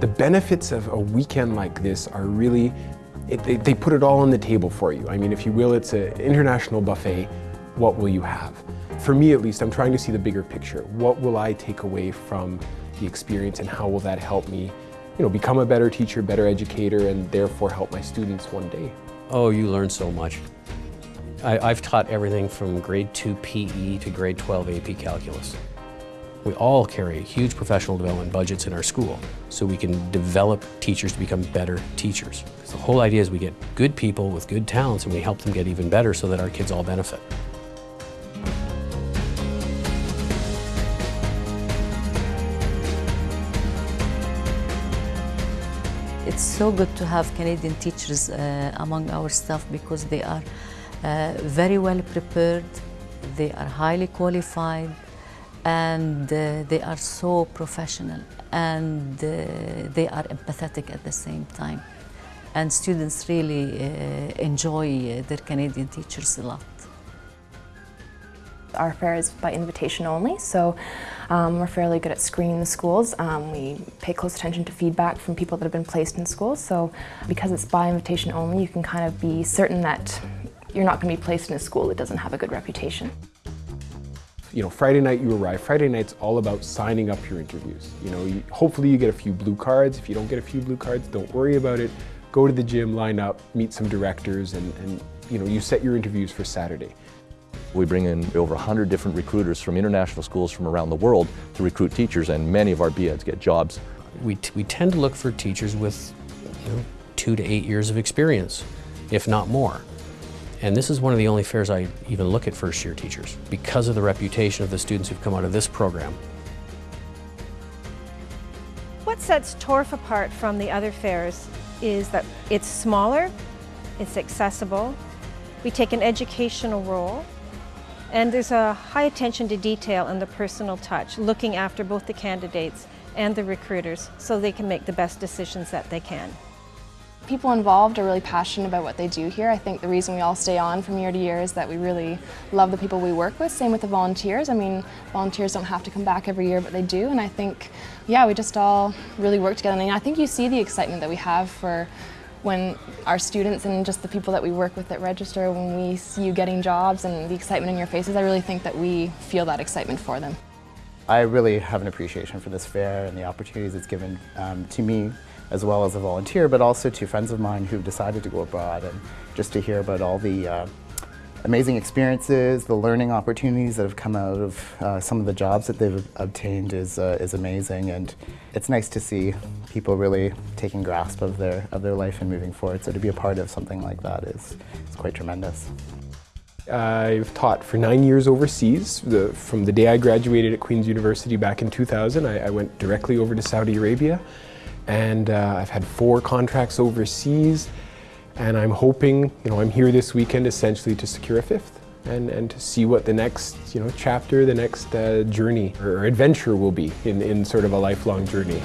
The benefits of a weekend like this are really, it, they, they put it all on the table for you. I mean, if you will, it's an international buffet. What will you have? For me at least, I'm trying to see the bigger picture. What will I take away from the experience and how will that help me you know, become a better teacher, better educator, and therefore help my students one day? Oh, you learn so much. I, have taught everything from grade 2 PE to grade 12 AP Calculus. We all carry huge professional development budgets in our school so we can develop teachers to become better teachers. The whole idea is we get good people with good talents and we help them get even better so that our kids all benefit. It's so good to have Canadian teachers uh, among our staff because they are uh, very well prepared, they are highly qualified, and uh, they are so professional and uh, they are empathetic at the same time. And students really uh, enjoy uh, their Canadian teachers a lot. Our fair is by invitation only, so um, we're fairly good at screening the schools. Um, we pay close attention to feedback from people that have been placed in schools, so because it's by invitation only, you can kind of be certain that you're not going to be placed in a school that doesn't have a good reputation you know, Friday night you arrive. Friday night's all about signing up your interviews. You know, you, hopefully you get a few blue cards. If you don't get a few blue cards, don't worry about it. Go to the gym, line up, meet some directors, and, and you know, you set your interviews for Saturday. We bring in over 100 different recruiters from international schools from around the world to recruit teachers, and many of our BEds get jobs. We, we tend to look for teachers with you know, two to eight years of experience, if not more. And this is one of the only fairs I even look at first year teachers because of the reputation of the students who've come out of this program. What sets TORF apart from the other fairs is that it's smaller, it's accessible, we take an educational role, and there's a high attention to detail and the personal touch, looking after both the candidates and the recruiters so they can make the best decisions that they can. People involved are really passionate about what they do here. I think the reason we all stay on from year to year is that we really love the people we work with. Same with the volunteers. I mean, volunteers don't have to come back every year, but they do. And I think, yeah, we just all really work together. And I think you see the excitement that we have for when our students and just the people that we work with that register, when we see you getting jobs and the excitement in your faces, I really think that we feel that excitement for them. I really have an appreciation for this fair and the opportunities it's given um, to me as well as a volunteer, but also to friends of mine who've decided to go abroad and just to hear about all the uh, amazing experiences, the learning opportunities that have come out of uh, some of the jobs that they've obtained is, uh, is amazing and it's nice to see people really taking grasp of their, of their life and moving forward. So to be a part of something like that is, is quite tremendous. I've taught for nine years overseas. The, from the day I graduated at Queen's University back in 2000, I, I went directly over to Saudi Arabia and uh, I've had four contracts overseas and I'm hoping, you know, I'm here this weekend essentially to secure a fifth and, and to see what the next, you know, chapter, the next uh, journey or adventure will be in, in sort of a lifelong journey.